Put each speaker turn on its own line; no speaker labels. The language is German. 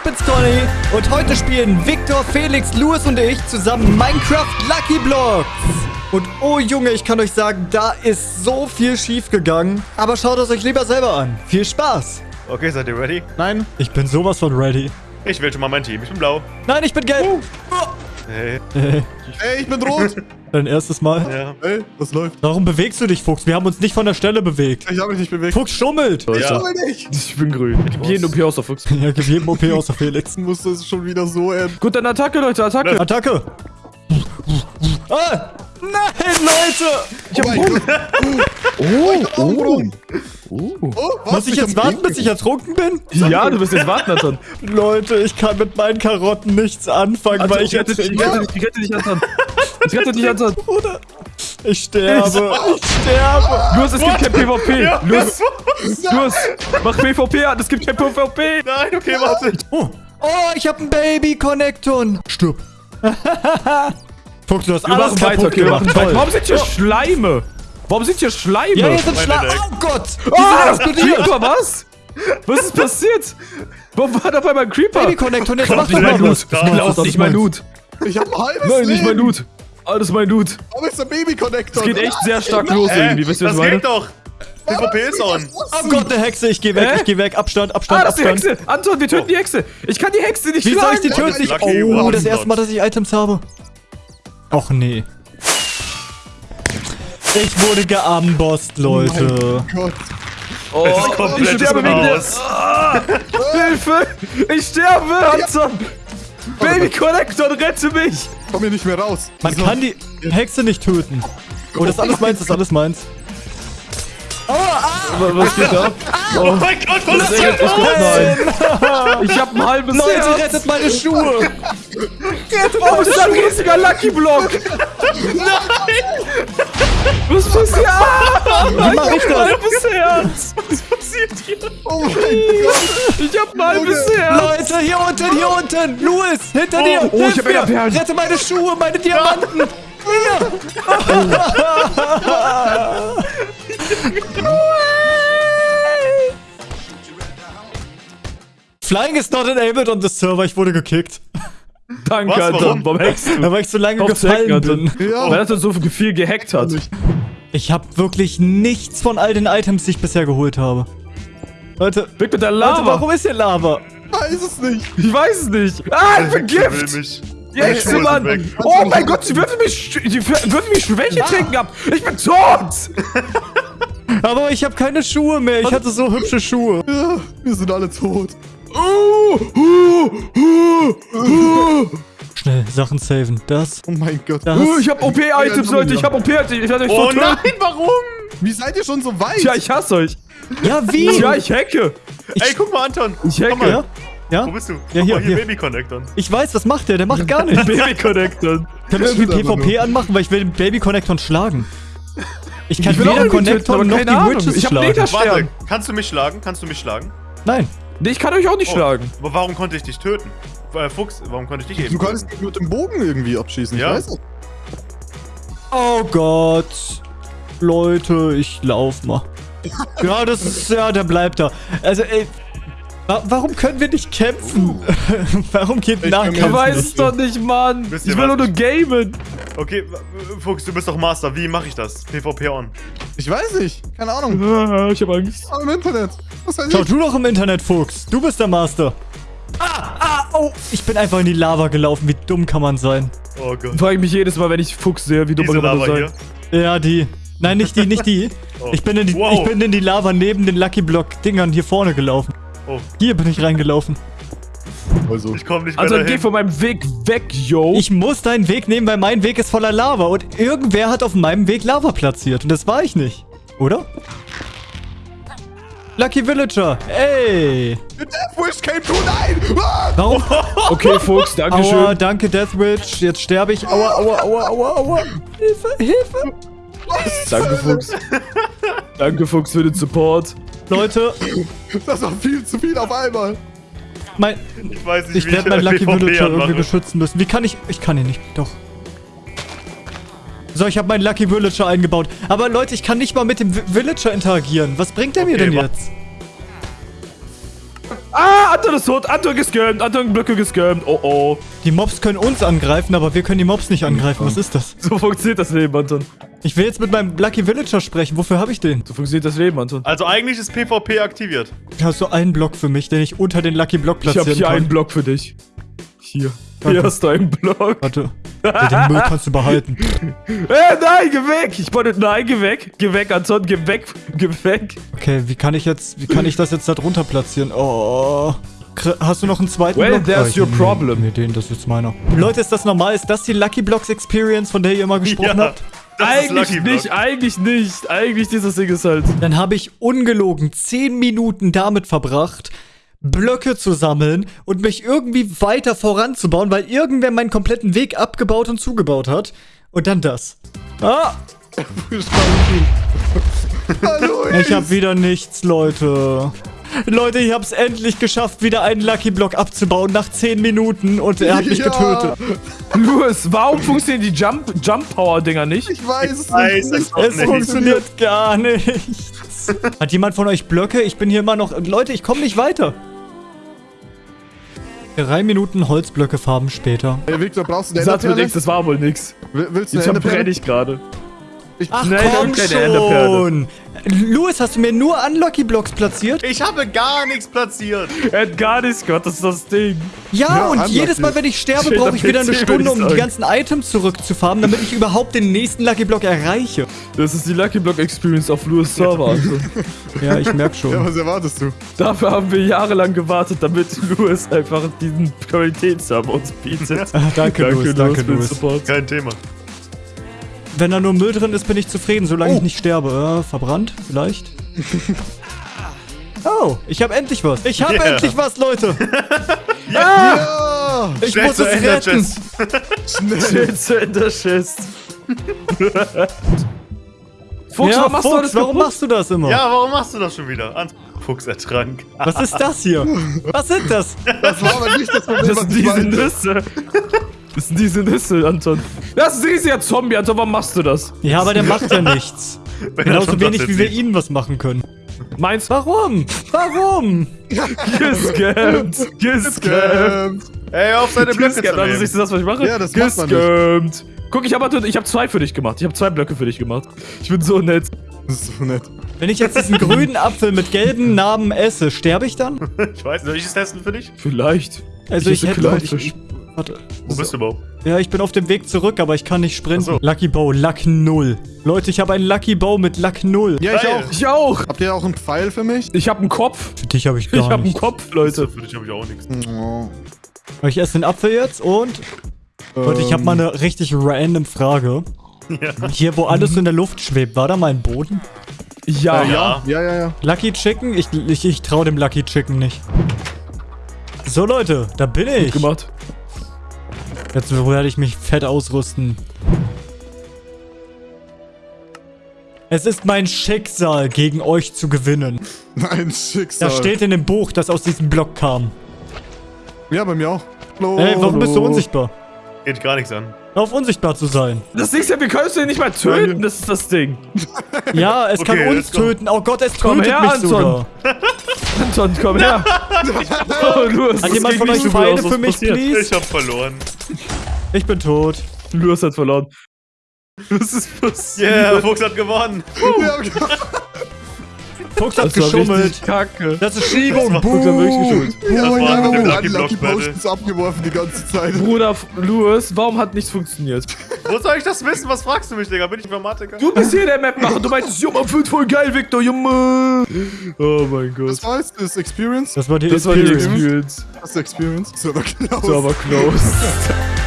ich bin's Conny und heute spielen Victor, Felix, Louis und ich zusammen Minecraft Lucky Blocks. Und oh Junge, ich kann euch sagen, da ist so viel schief gegangen. Aber schaut es euch lieber selber an. Viel Spaß.
Okay, seid ihr ready?
Nein, ich bin sowas von ready.
Ich wähle schon mal mein Team. Ich bin blau.
Nein, ich bin gelb.
Hey.
Ey, ich bin rot.
Dein erstes Mal.
Ja.
Ey, was läuft?
Warum bewegst du dich, Fuchs? Wir haben uns nicht von der Stelle bewegt.
Ich habe mich nicht bewegt.
Fuchs schummelt.
Ich
Ja.
schau nicht.
Ich bin grün. Gib jeden OP aus der Fuchs.
Ja, gib jedem OP außer Felix.
Muss das schon wieder so enden.
Gut, dann Attacke, Leute, Attacke.
Attacke. Ah, nein, Leute.
Ich hab oh Oh, oh, oh. oh was?
Muss ich jetzt
hab
warten, bis ich ertrunken bin?
Ja, du bist jetzt warten, Anton.
Leute, ich kann mit meinen Karotten nichts anfangen,
Anton,
weil ich
ich rette
jetzt...
dich, ich rette dich, ich rette dich, Anton. Ich rette dich, Anton.
Bruder, ich sterbe. Ich sterbe.
Los, es gibt kein PvP.
Ja.
Los, los, mach PvP an, es gibt kein PvP.
Nein, okay, warte.
Oh, oh ich habe einen Baby-Connecton. Stirb. Fuchs, du hast
Wir
alles
machen weiter,
kaputt
okay,
gemacht.
Warum sind hier Schleime? Warum sind hier Schleime?
Ja, hier sind.
Deck.
Oh Gott. Die
Ah,
sind explodiert.
Creeper, was? Was ist passiert? Warum war da bei meinem Creeper?
Baby-Connecton, jetzt mach
Nicht
doch
mein
mal
Loot.
was. Das
nicht
ist
mein
meins.
Loot.
Ich hab ein halbes
Nein,
Leben.
nicht mein Loot. Alles mein Loot.
Aber ist der Baby-Connector.
Es geht echt sehr stark los irgendwie, wisst ihr, was
das
ich meine?
geht doch. PvP ist on.
Oh Gott, eine Hexe, ich geh weg,
Hä?
ich geh weg. Abstand, Abstand,
Ah, das ist die
Abstand.
Hexe! Anton, wir töten die Hexe! Ich kann die Hexe nicht
Wie soll ich die
schlagen!
töten? Oh, das erste. Mal, dass ich Items habe. Och nee. Ich wurde geambosst, Leute.
Gott.
Oh, ich
komplettes
sterbe.
Chaos.
Ah, Hilfe! Ich sterbe, Anton! Baby Connector, rette mich!
Komm hier nicht mehr raus.
Man
So.
kann die Hexe nicht töten. Oh, das ist alles meins, das ist alles meins.
Was geht ab?
Oh mein Gott, was
Das
ist das?
Nein! Ich hab ein halbes
Leute,
Herz!
rettet meine Schuhe!
Oh, das ist ein riesiger Lucky Block! Nein! Was passiert?
Wie mach ich das?
halbes Herz!
Was passiert hier?
Oh mein Gott.
Ich hab ein halbes Herz!
Leute, hier unten, hier unten! Louis, hinter dir!
oh, ich
Hilf
hab
mir!
Enderperlen.
Rette meine Schuhe, meine Diamanten! Flying is not enabled on the server. Ich wurde gekickt.
Danke,
Was?
Anton.
Warum?
Warum hackst du?
Da weil ich so lange
Hacken,
gefallen
Anton.
bin.
Ja.
Weil er so viel gehackt hat.
Ich habe wirklich nichts von all den Items, die ich bisher geholt habe. Leute,
Weg mit der
Leute,
Lava!
warum ist hier Lava?
Weiß es nicht.
Ich weiß es nicht. Ah, ich bin
Ich
Gift!
mich.
Die Hexe,
Schuhe sind
Mann! Oh mein Gott, sie würfel mich, sch- die würfel mich Schwäche trinken ab! Ich bin tot!
Aber ich habe keine Schuhe mehr. Ich hatte so hübsche Schuhe.
Ja, wir sind alle tot.
Schnell, Sachen saven. Das,
Oh mein Gott.
das.
Oh, ich hab OP-Items, Leute, ich hab OP-Items, ich werde euch
Oh nein, warum?
Wie seid ihr schon so weit?
Tja, ich hasse euch.
Ja, wie?
Tja, ich hacke.
Ey, guck mal, Anton.
Ich
Komm
hacke.
mal.
Ja? Ja?
Wo bist du?
Ja, hier,
mal, hier,
hier.
Baby Connector.
Ich weiß, was macht der? Der macht gar nichts.
Baby Connector.
Können wir irgendwie PvP anmachen, weil ich will den Baby Connector schlagen. Ich kann
Ich
weder Connector noch die. Witches
Ich hab
schlagen.
Warte, kannst du mich schlagen? Kannst du mich schlagen?
Nein.
Nee, ich kann euch auch nicht
Oh,
schlagen.
Aber warum konnte ich dich töten? Äh, Fuchs, warum konnte ich dich eben
Du kannst mich mit dem Bogen irgendwie abschießen.
Ja.
Ich weiß nicht.
Oh Gott. Leute, ich lauf mal. Ja, das ist, ja, der bleibt da. Also, ey, wa warum können wir nicht kämpfen? warum geht
Ich
Nahkampf
Ich weiß
nicht?
es doch nicht, Mann. Ich will nur nur gamen.
Okay, Fuchs, du bist doch Master. Wie mache ich das? PvP on.
Ich weiß nicht. Keine Ahnung.
Ah, Ich hab Angst.
Aber im Internet. Was weiß
Schau
ich?
du doch im Internet, Fuchs. Du bist der Master. Ah, ah, oh. Ich bin einfach in die Lava gelaufen. Wie dumm kann man sein?
Oh Gott.
Frage ich mich jedes Mal, wenn ich Fuchs sehe, wie dumm
Diese
man
Lava
sein.
hier.
Ja, die. Nein, nicht die, nicht die.
Oh.
Ich, bin in die
Wow.
ich bin in die Lava neben den Lucky Block Dingern hier vorne gelaufen.
Oh,
Hier bin ich reingelaufen.
Also.
ich komme nicht mehr
Also geh
dahin.
von meinem Weg weg, yo.
Ich muss deinen Weg nehmen, weil mein Weg ist voller Lava. Und irgendwer hat auf meinem Weg Lava platziert. Und das war ich nicht. Oder? Lucky Villager. Ey.
The Death Wish came true. Nein! Ah!
Warum?
Okay, Fuchs, danke
Aua,
schön.
danke Death Witch. Jetzt sterbe ich. Aua, aua, aua, aua, aua. Hilfe, Hilfe.
Danke, Fuchs. danke, Fuchs, für den Support.
Leute,
Das war viel zu viel auf einmal.
Mein,
Ich weiß nicht,
ich
wie
werde meinen Lucky Villager irgendwie beschützen müssen. Wie kann ich... Ich kann ihn nicht. Doch. So, ich habe meinen Lucky Villager eingebaut. Aber Leute, ich kann nicht mal mit dem Vi- Villager interagieren. Was bringt der mir
Okay,
denn
wa-
jetzt?
Ah, Anton ist tot. Anton gescammt. Anton Blöcke gescammt. Oh, oh.
Die Mobs können uns angreifen, aber wir können die Mobs nicht angreifen. Was ist das?
So funktioniert das Leben, Anton.
Ich will jetzt mit meinem Lucky Villager sprechen. Wofür habe ich den?
So funktioniert das Leben, Anton.
Also eigentlich ist PvP aktiviert.
Hast du einen Block für mich, den ich unter den Lucky Block
Ich habe
platzieren
hier
kann?
einen Block für dich. Hier.
Danke.
Hier hast du einen Block.
Warte. Den Müll kannst du behalten.
Äh, nein, geh weg. Ich wollte, nein, geh weg. Geh weg, Anton, geh weg. Geh weg.
Okay, wie kann ich jetzt, wie kann ich das jetzt da drunter platzieren? Oh. Hast du noch einen zweiten
Well,
Block?
there's
ich-
your
nee,
problem.
Nee, den, das ist jetzt meiner. Leute, ist das normal? Ist das die Lucky Blocks Experience, von der ihr immer gesprochen
Ja.
habt?
Eigentlich nicht, eigentlich nicht. Eigentlich dieses Ding ist halt.
Dann habe ich ungelogen 10 Minuten damit verbracht, Blöcke zu sammeln und mich irgendwie weiter voranzubauen, weil irgendwer meinen kompletten Weg abgebaut und zugebaut hat. Und dann das. Ah,
Hallo,
ich habe wieder nichts, Leute. Leute, ich hab's endlich geschafft, wieder einen Lucky Block abzubauen nach 10 Minuten und er hat mich
Ja.
getötet.
Louis, warum funktionieren die Jump, Jump Power Dinger nicht?
Ich weiß es
Weiß
nicht.
es nicht.
funktioniert gar nichts. Hat jemand von euch Blöcke? Ich bin hier immer noch... Leute, ich komme nicht weiter. Drei Minuten Holzblöcke farben später.
Hey, Victor, brauchst du eine
mir nix, das war wohl nix.
Will- Willst du
Jetzt
eine Enderperle?
verbrenne ich gerade.
Ich,
Ach
Nein, ich hab
komm schon. Louis, hast du mir nur Unlucky Blocks platziert?
Ich habe gar nichts platziert.
Er hat gar nichts gehört, das ist das Ding.
Ja,
Ja,
und
unlucky.
jedes Mal, wenn ich sterbe, brauche ich wieder eine Stunde, um die ganzen Items zurückzufarmen, damit ich überhaupt den nächsten Lucky Block erreiche.
Das ist die Lucky Block Experience auf Louis Server. Also.
Ja, ich merke
ja,
schon.
was erwartest du?
Dafür haben wir jahrelang gewartet, damit Louis einfach diesen Qualitätsserver uns bietet.
Ah, danke, Louis, danke,
für den
Louis.
Support.
Kein Thema.
Wenn da nur Müll drin ist, bin ich zufrieden, solange
Oh.
ich nicht sterbe. Äh, verbrannt, vielleicht? Oh, ich habe endlich was. Ich habe
Yeah.
endlich was, Leute.
Ja!
Ich
Schnell
muss es retten.
Schnell!
Schätze in der Chest. Fuchs,
ja,
warum machst du
Fuchs, warum machst du das immer?
Ja, warum machst du das schon wieder? An Fuchs ertrank.
Was ist das hier? Was sind das?
Das war aber nicht das Problem,
Das
was
sind
ich
diese
meinte.
Nüsse. Das sind diese Nüsse, Anton. Das ist ein riesiger Zombie, Anton. Warum machst du das?
Ja, aber der macht ja nichts. Genauso wenig, wie wir
sieht.
ihnen was machen können.
Meins?
Warum? Warum?
Gescampt. Gescampt.
Ey, auf seine Blöcke zu
Gescampt. Also
nehmen.
siehst du das, was ich mache?
Ja, das macht man
Gescampt. Guck, ich habe ich hab zwei für dich gemacht. Ich habe zwei Blöcke für dich gemacht. Ich bin so nett.
Das ist so nett.
Wenn ich jetzt diesen grünen Apfel mit gelben Namen esse, sterbe ich dann?
Ich weiß, soll ich es testen für dich?
Vielleicht.
Also ich, hätte... Ich,
Clownfisch.
ich, warte.
Wo bist du überhaupt?
Ja, ich bin auf dem Weg zurück, aber ich kann nicht sprinten.
So.
Lucky Bow, Luck 0. Leute, ich habe einen Lucky Bow mit Luck 0.
Ja, ich
Geil.
auch.
Ich auch.
Habt ihr auch einen Pfeil für mich?
Ich habe einen Kopf.
Für dich habe ich
Ich
gar
habe einen
nichts.
Kopf, Leute.
Für dich habe ich auch nichts.
Oh.
Ich esse den Apfel jetzt und... Leute, ich habe mal eine richtig random Frage.
Ja.
Hier, wo alles in der Luft schwebt, war da mal ein Boden?
Ja.
Äh, ja.
Ja, ja, ja.
Lucky Chicken? Ich, ich, ich traue dem Lucky Chicken nicht. So, Leute, da bin ich.
Gemacht.
Jetzt werde ich mich fett ausrüsten. Es ist mein Schicksal, gegen euch zu gewinnen.
Ein Schicksal.
Das steht in dem Buch, das aus diesem Block kam.
Ja, bei mir auch. Hallo.
Ey, warum bist du unsichtbar?
Geht gar nichts an.
Hör auf, unsichtbar zu sein.
Das Ding ist ja, wir können es nicht mal töten. Das ist das Ding.
Ja, es
Okay,
kann uns töten. Oh Gott, es
Komm
tötet
her,
mich
Anton.
sogar.
Anton, komm her. oh, Louis,
Hat jemand von euch Pfeile für mich,
passiert.
please?
Ich hab verloren.
Ich bin tot.
Louis hat verloren. Was ist passiert?
Yeah, Fuchs hat gewonnen.
Okay.
Fuchs hat
Das war
geschummelt.
richtig kacke.
Das ist Schiebung.
Das war-
Fuchs hat wirklich geschummelt.
Oh,
Das war
ja, wir
Lucky
Lucky. Potions abgeworfen die ganze Zeit.
Bruder, Louis, warum hat nichts funktioniert?
Wo soll ich das wissen? Was fragst du mich, Digga? Bin ich Informatiker?
Du bist hier der Map-Macher. Du meintest, Junge, wird voll geil, Victor, Junge. Oh mein Gott.
Das war jetzt das Experience?
Das war die
Das war die
Experience.
Experience.
Das ist Experience. So, aber genau.
So, aber close.